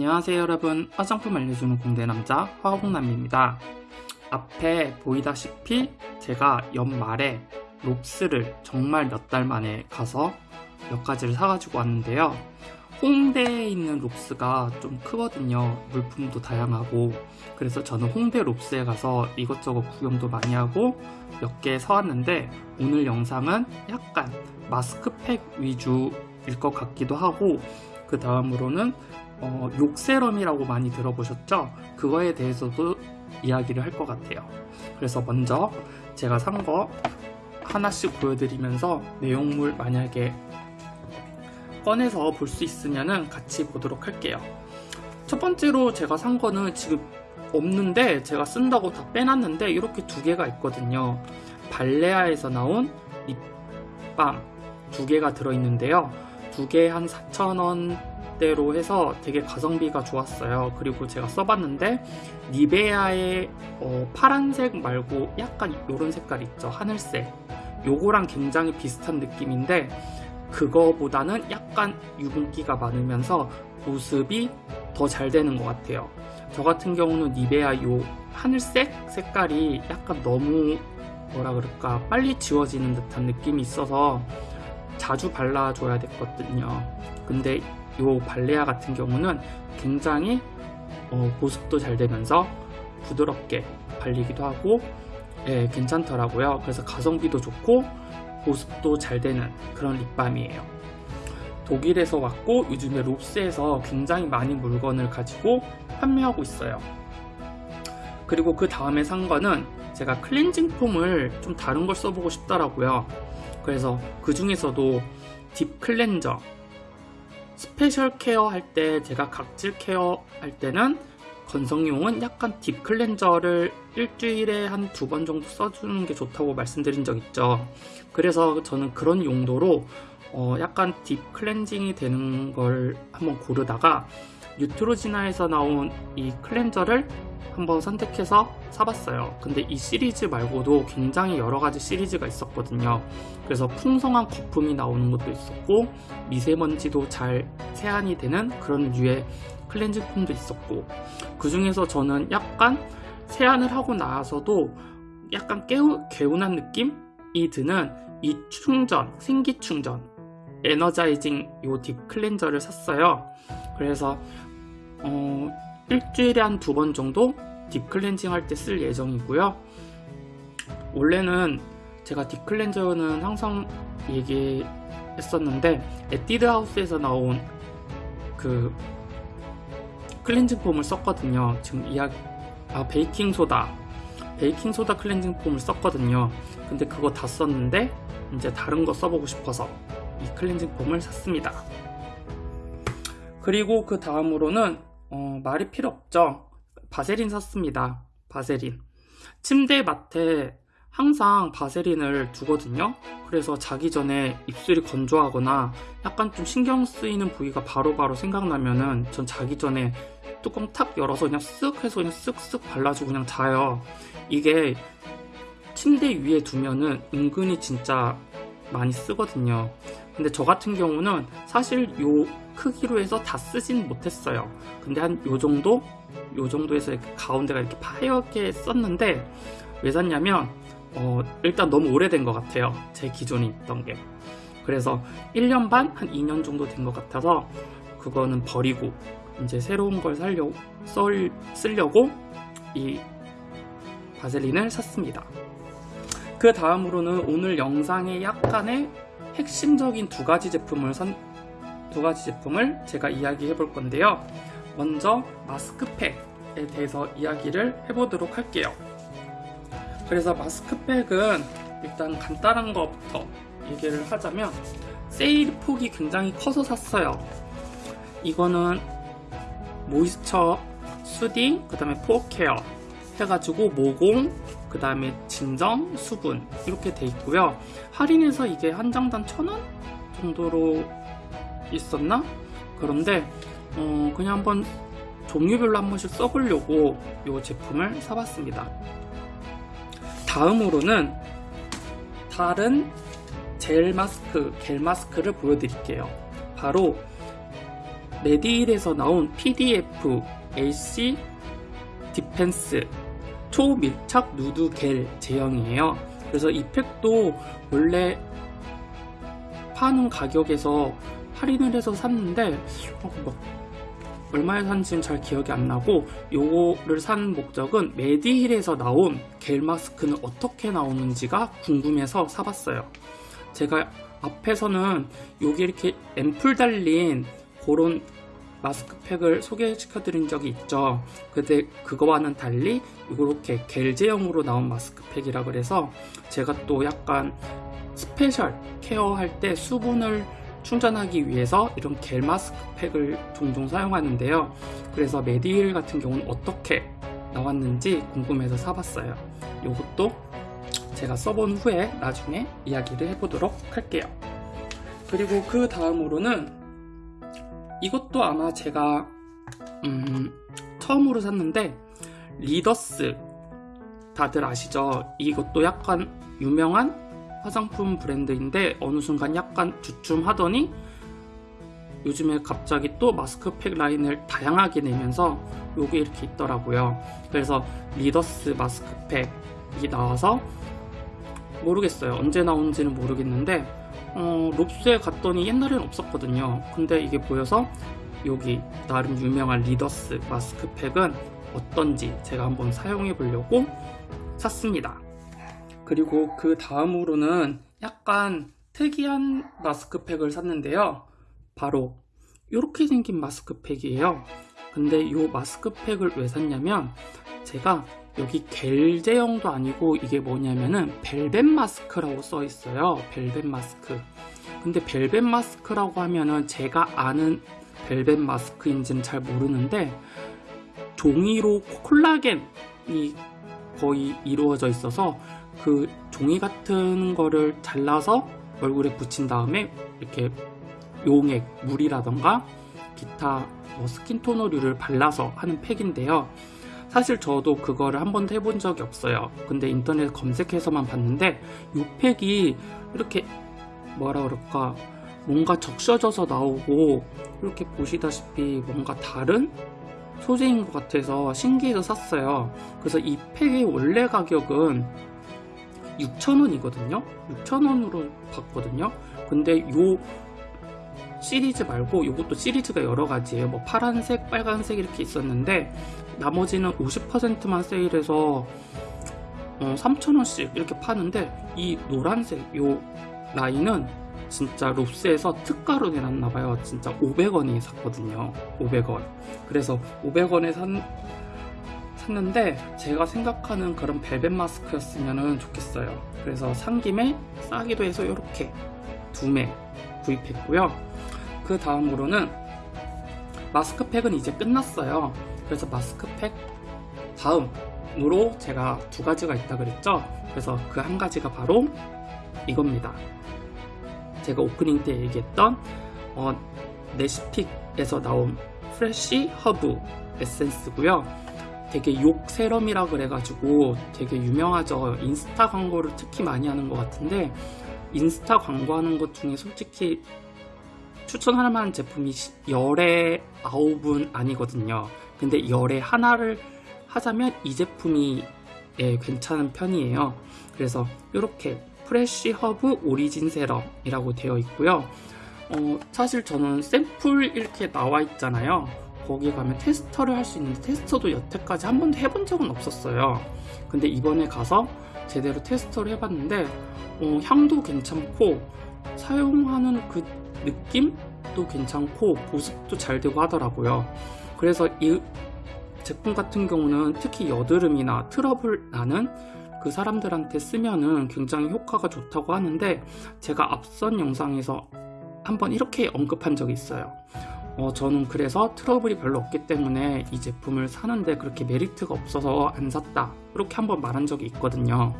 안녕하세요 여러분. 화장품 알려주는 공대남자 화홍남입니다. 앞에 보이다시피 제가 연말에 롭스를 정말 몇 달 만에 가서 몇 가지를 사가지고 왔는데요. 홍대에 있는 롭스가 좀 크거든요. 물품도 다양하고. 그래서 저는 홍대 롭스에 가서 이것저것 구경도 많이 하고 몇 개 사왔는데 오늘 영상은 약간 마스크팩 위주일 것 같기도 하고 그 다음으로는 어, 욕세럼이라고 많이 들어보셨죠? 그거에 대해서도 이야기를 할 것 같아요. 그래서 먼저 제가 산 거 하나씩 보여드리면서 내용물 만약에 꺼내서 볼 수 있으면 같이 보도록 할게요. 첫 번째로 제가 산 거는 지금 없는데 제가 쓴다고 다 빼놨는데 이렇게 두 개가 있거든요. 발레아에서 나온 립밤 두 개가 들어있는데요. 두 개 한 4,000원 대로 해서 되게 가성비가 좋았어요. 그리고 제가 써봤는데 니베아의 어, 파란색 말고 약간 이런 색깔 있죠. 하늘색. 요거랑 굉장히 비슷한 느낌인데 그거보다는 약간 유분기가 많으면서 보습이 더 잘 되는 것 같아요. 저 같은 경우는 니베아 요 하늘색 색깔이 약간 너무 뭐라 그럴까 빨리 지워지는 듯한 느낌이 있어서 자주 발라줘야 됐거든요. 근데 요 발레아 같은 경우는 굉장히 어, 보습도 잘 되면서 부드럽게 발리기도 하고 예, 괜찮더라고요. 그래서 가성비도 좋고 보습도 잘 되는 그런 립밤이에요. 독일에서 왔고 요즘에 롭스에서 굉장히 많은 물건을 가지고 판매하고 있어요. 그리고 그 다음에 산 거는 제가 cleansing foam을 좀 다른 걸 써보고 싶더라고요. 그래서 그 중에서도 deep cleanser special care 할 때 제가 각질 care 할 때는 건성용은 약간 deep cleanser를 일주일에 한 두 번 정도 써주는 게 좋다고 말씀드린 적 있죠. 그래서 저는 그런 용도로 어 약간 deep cleansing이 되는 걸 한번 고르다가 뉴트로지나에서 나온 이 클렌저를 한번 선택해서 사봤어요. 근데 이 시리즈 말고도 굉장히 여러가지 시리즈가 있었거든요. 그래서 풍성한 거품이 나오는 것도 있었고 미세먼지도 잘 세안이 되는 그런 류의 클렌징 폼도 있었고 그 중에서 저는 약간 세안을 하고 나서도 약간 깨우, 개운한 느낌이 드는 이 충전, 생기 충전 energizing 요 deep cleanser를 샀어요. 그래서 어, 일주일에 한 두 번 정도 deep cleansing 할 때 쓸 예정이고요. 원래는 제가 deep cleanser는 항상 얘기했었는데 에뛰드 하우스에서 나온 그 cleansing foam을 썼거든요. 지금 이야기 아 베이킹소다. 베이킹소다 cleansing foam을 썼거든요. 근데 그거 다 썼는데 이제 다른 거 써보고 싶어서 이 클렌징 폼을 샀습니다 그리고 그 다음으로는 어, 말이 필요 없죠 바세린 샀습니다. 바세린. 침대 맡에 항상 바세린을 두거든요. 그래서 자기 전에 입술이 건조하거나 약간 좀 신경 쓰이는 부위가 바로바로 바로 생각나면은 전 자기 전에 뚜껑 탁 열어서 그냥 쓱 해서 그냥 쓱쓱 발라주고 그냥 자요. 이게 침대 위에 두면은 은근히 진짜 많이 쓰거든요. 근데 저 같은 경우는 사실 요 크기로 해서 다 쓰진 못했어요. 근데 한 요 정도 요 정도에서 이렇게 가운데가 이렇게 파랗게 썼는데 왜 샀냐면 어, 일단 너무 오래된 것 같아요 제 기존에 있던 게 그래서 1년 반? 한 2년 정도 된 것 같아서 그거는 버리고 이제 새로운 걸 살려고, 썰, 쓰려고 이 바셀린을 샀습니다 그 다음으로는 오늘 영상의 약간의 핵심적인 두 가지 제품을 선, 두 가지 제품을 제가 이야기해 볼 건데요 먼저 마스크팩에 대해서 이야기를 해보도록 할게요. 그래서 마스크팩은 일단 간단한 것부터 얘기를 하자면 세일 폭이 굉장히 커서 샀어요. 이거는 모이스처, 수딩, 그 다음에 포어케어 해가지고 모공, 그 다음에 진정, 수분 이렇게 돼 있고요. 할인해서 이게 한 장당 천 원 정도로 있었나? 그런데 어, 그냥 한번 종류별로 한 번씩 써보려고 이 제품을 사봤습니다. 다음으로는 다른 젤 마스크, 겔 마스크를 보여드릴게요. 바로 메디힐에서 나온 PDF AC defense 초밀착 누드 겔 제형이에요. 그래서 이 팩도 원래 파는 가격에서 할인을 해서 샀는데 어, 뭐 얼마에 산지는 잘 기억이 안 나고 요거를 산 목적은 메디힐에서 나온 겔 마스크는 어떻게 나오는지가 궁금해서 사봤어요. 제가 앞에서는 여기 이렇게 앰플 달린 그런 마스크팩을 소개시켜 드린 적이 있죠. 근데 그거와는 달리 이렇게 겔 제형으로 나온 마스크팩이라 그래서 제가 또 약간 special care할 때 수분을 충전하기 위해서 이런 겔 마스크팩을 종종 사용하는데요. 그래서 메디힐 같은 경우는 어떻게 나왔는지 궁금해서 사봤어요. 이것도 제가 써본 후에 나중에 이야기를 해보도록 할게요. 그리고 그 다음으로는 이것도 아마 제가 음, 처음으로 샀는데 리더스. 다들 아시죠? 이것도 약간 유명한 화장품 브랜드인데 어느 순간 약간 주춤하더니 요즘에 갑자기 또 마스크팩 라인을 다양하게 내면서 요게 이렇게 있더라고요. 그래서 리더스 마스크팩이 나와서 모르겠어요. 언제 나온지는 모르겠는데 어, 롭스에 갔더니 옛날엔 없었거든요. 근데 이게 보여서 여기 나름 유명한 리더스 마스크팩은 어떤지 제가 한번 사용해 보려고 샀습니다. 그리고 그 다음으로는 약간 특이한 마스크팩을 샀는데요. 바로 이렇게 생긴 마스크팩이에요. 근데 이 마스크팩을 왜 샀냐면 제가 여기 겔 제형도 아니고 이게 뭐냐면은 벨벳 마스크라고 써 있어요. 벨벳 마스크. 근데 벨벳 마스크라고 하면은 제가 아는 벨벳 마스크인지는 잘 모르는데 종이로 콜라겐이 거의 이루어져 있어서 그 종이 같은 거를 잘라서 얼굴에 붙인 다음에 이렇게 용액, 물이라던가 기타 뭐 스킨토너류를 발라서 하는 팩인데요 사실 저도 그거를 한 번도 해본 적이 없어요. 근데 인터넷 검색해서만 봤는데 이 팩이 이렇게 뭐라 그럴까? 뭔가 적셔져서 나오고 이렇게 보시다시피 뭔가 다른 소재인 것 같아서 신기해서 샀어요. 그래서 이 팩의 원래 가격은 6,000원이거든요. 6,000원으로 봤거든요. 근데 요 시리즈 말고 이것도 시리즈가 여러 가지예요. 뭐 파란색 빨간색 이렇게 있었는데 나머지는 50%만 세일해서 어, 3,000원씩 이렇게 파는데 이 노란색 요 라인은 진짜 롭스에서 특가로 내놨나봐요. 진짜 500원에 샀거든요. 500원. 그래서 500원에 산, 샀는데 제가 생각하는 그런 벨벳 마스크였으면 좋겠어요. 그래서 산 김에 싸기도 해서 이렇게 두 매 구입했고요 그 다음으로는 마스크팩은 이제 끝났어요. 그래서 마스크팩 다음으로 제가 두 가지가 있다 그랬죠? 그래서 그 한 가지가 바로 이겁니다. 제가 오프닝 때 얘기했던 어, 네시픽에서 나온 fresh herb 에센스고요. 되게 욕 serum이라 그래가지고 되게 유명하죠. 인스타 광고를 특히 많이 하는 것 같은데 인스타 광고하는 것 중에 솔직히 추천할 만한 제품이 열에 아홉은 아니거든요. 근데 열에 하나를 하자면 이 제품이 예, 괜찮은 편이에요. 그래서 이렇게 fresh herb origin serum이라고 되어 있고요. 어, 사실 저는 샘플 이렇게 나와 있잖아요. 거기 가면 테스터를 할 수 있는데 테스터도 여태까지 한 번도 해본 적은 없었어요. 근데 이번에 가서 제대로 테스터를 해봤는데 어, 향도 괜찮고 사용하는 그 느낌도 괜찮고 보습도 잘 되고 하더라고요. 그래서 이 제품 같은 경우는 특히 여드름이나 트러블 나는 그 사람들한테 쓰면은 굉장히 효과가 좋다고 하는데 제가 앞선 영상에서 한번 이렇게 언급한 적이 있어요. 어, 저는 그래서 트러블이 별로 없기 때문에 이 제품을 사는데 그렇게 메리트가 없어서 안 샀다. 이렇게 한번 말한 적이 있거든요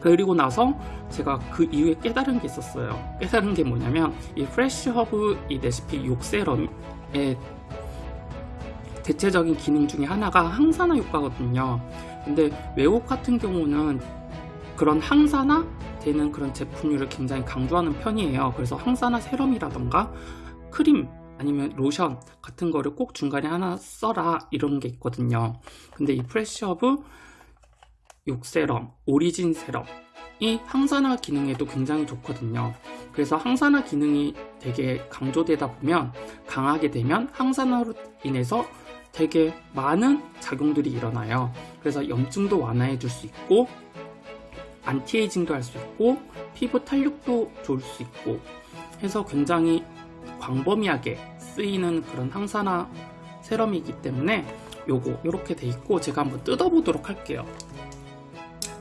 그리고 나서 제가 그 이후에 깨달은 게 있었어요. 깨달은 게 뭐냐면 이 fresh herb 네시픽 욕serum의 대체적인 기능 중에 하나가 항산화 효과거든요. 근데 외국 같은 경우는 그런 항산화 되는 그런 제품류를 굉장히 강조하는 편이에요. 그래서 항산화 serum이라던가 크림 아니면 로션 같은 거를 꼭 중간에 하나 써라 이런 게 있거든요. 근데 이 fresh herb 욕serum, origin serum이 항산화 기능에도 굉장히 좋거든요. 그래서 항산화 기능이 되게 강조되다 보면 강하게 되면 항산화로 인해서 되게 많은 작용들이 일어나요. 그래서 염증도 완화해 줄 수 있고 안티에이징도 할 수 있고 피부 탄력도 좋을 수 있고 해서 굉장히 광범위하게 쓰이는 그런 항산화 세럼이기 때문에 요거 이렇게 돼 있고 제가 한번 뜯어보도록 할게요.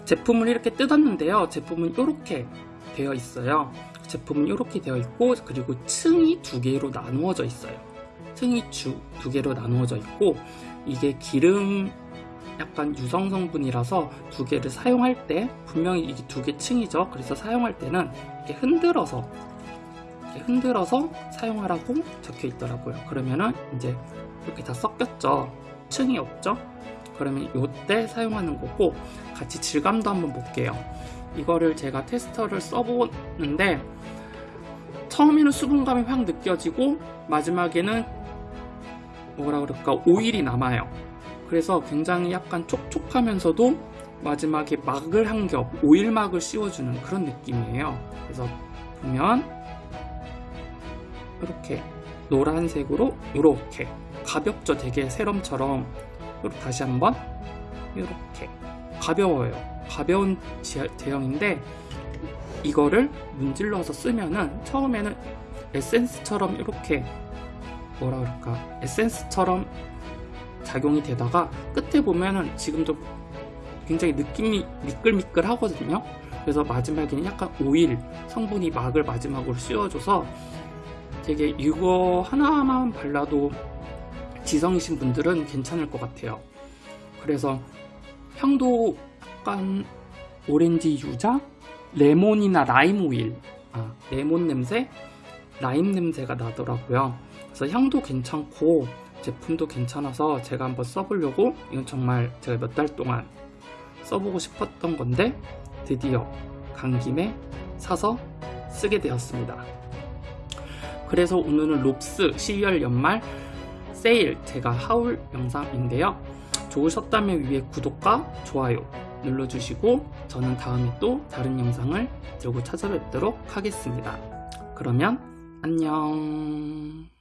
제품을 이렇게 뜯었는데요. 제품은 이렇게 되어 있어요. 제품은 이렇게 되어 있고 그리고 층이 두 개로 나누어져 있어요. 층이 주, 두 개로 나누어져 있고 이게 기름 약간 유성 성분이라서 두 개를 사용할 때 분명히 이게 두 개 층이죠. 그래서 사용할 때는 이렇게 흔들어서 이렇게 흔들어서 사용하라고 적혀 있더라고요. 그러면은 이제 이렇게 다 섞였죠. 층이 없죠. 그러면 이때 사용하는 거고 같이 질감도 한번 볼게요. 이거를 제가 테스터를 써보는데 처음에는 수분감이 확 느껴지고 마지막에는 뭐라 그럴까 오일이 남아요. 그래서 굉장히 약간 촉촉하면서도 마지막에 막을 한 겹 오일막을 씌워주는 그런 느낌이에요. 그래서 보면 이렇게 노란색으로 이렇게 가볍죠 되게 세럼처럼 다시 한번 이렇게 가벼워요. 가벼운 제형인데 이거를 문질러서 쓰면은 처음에는 에센스처럼 이렇게 뭐라 그럴까? 에센스처럼 작용이 되다가 끝에 보면은 지금도 굉장히 느낌이 미끌미끌 하거든요. 그래서 마지막에는 약간 오일 성분이 막을 마지막으로 씌워줘서 되게 이거 하나만 발라도 지성이신 분들은 괜찮을 것 같아요. 그래서 향도 약간 오렌지 유자, 레몬이나 라임 오일, 아, 레몬 냄새, 라임 냄새가 나더라고요. 그래서 향도 괜찮고 제품도 괜찮아서 제가 한번 써보려고 이건 정말 제가 몇 달 동안 써보고 싶었던 건데 드디어 간 김에 사서 쓰게 되었습니다. 그래서 오늘은 롭스 12월 연말 세일 제가 하울 영상인데요. 좋으셨다면 위에 구독과 좋아요 눌러주시고 저는 다음에 또 다른 영상을 들고 찾아뵙도록 하겠습니다. 그러면 안녕